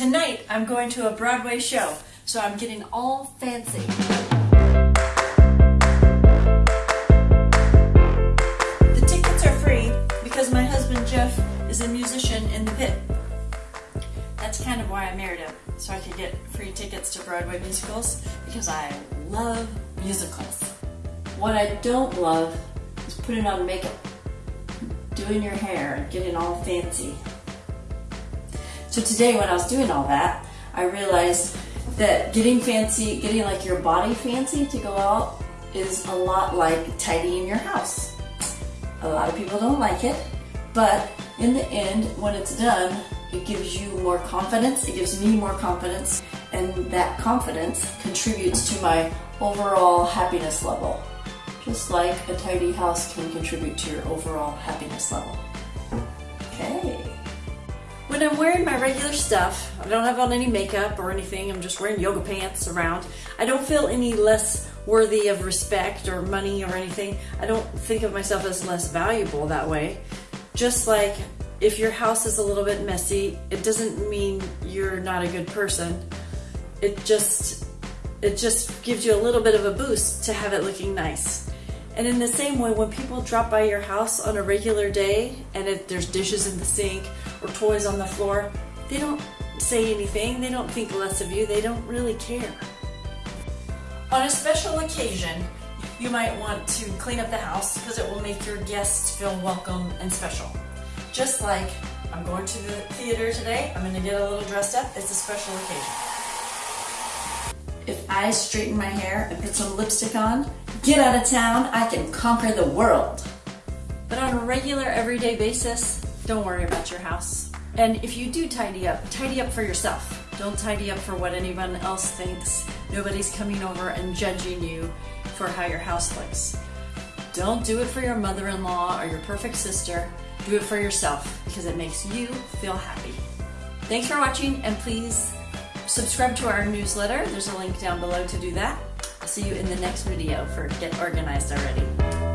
Tonight I'm going to a Broadway show, so I'm getting all fancy. The tickets are free because my husband Jeff is a musician in the pit. That's kind of why I married him, so I could get free tickets to Broadway musicals because I love musicals. What I don't love is putting on makeup, doing your hair, and getting all fancy. So today when I was doing all that, I realized that getting fancy, getting like your body fancy to go out is a lot like tidying your house. A lot of people don't like it, but in the end, when it's done, it gives you more confidence, it gives me more confidence, and that confidence contributes to my overall happiness level. Just like a tidy house can contribute to your overall happiness level. When I'm wearing my regular stuff, I don't have on any makeup or anything, I'm just wearing yoga pants around, I don't feel any less worthy of respect or money or anything. I don't think of myself as less valuable that way. Just like if your house is a little bit messy, it doesn't mean you're not a good person. It just it just gives you a little bit of a boost to have it looking nice. And in the same way, when people drop by your house on a regular day and if there's dishes in the sink or toys on the floor, they don't say anything, they don't think less of you, they don't really care. On a special occasion, you might want to clean up the house because it will make your guests feel welcome and special. Just like I'm going to the theater today, I'm going to get a little dressed up, it's a special occasion. If I straighten my hair and put some lipstick on, get out of town, I can conquer the world. But on a regular, everyday basis, don't worry about your house. And if you do tidy up, tidy up for yourself. Don't tidy up for what anyone else thinks. Nobody's coming over and judging you for how your house looks. Don't do it for your mother-in-law or your perfect sister. Do it for yourself because it makes you feel happy. Thanks for watching and please subscribe to our newsletter. There's a link down below to do that. I'll see you in the next video for Get Organized Already.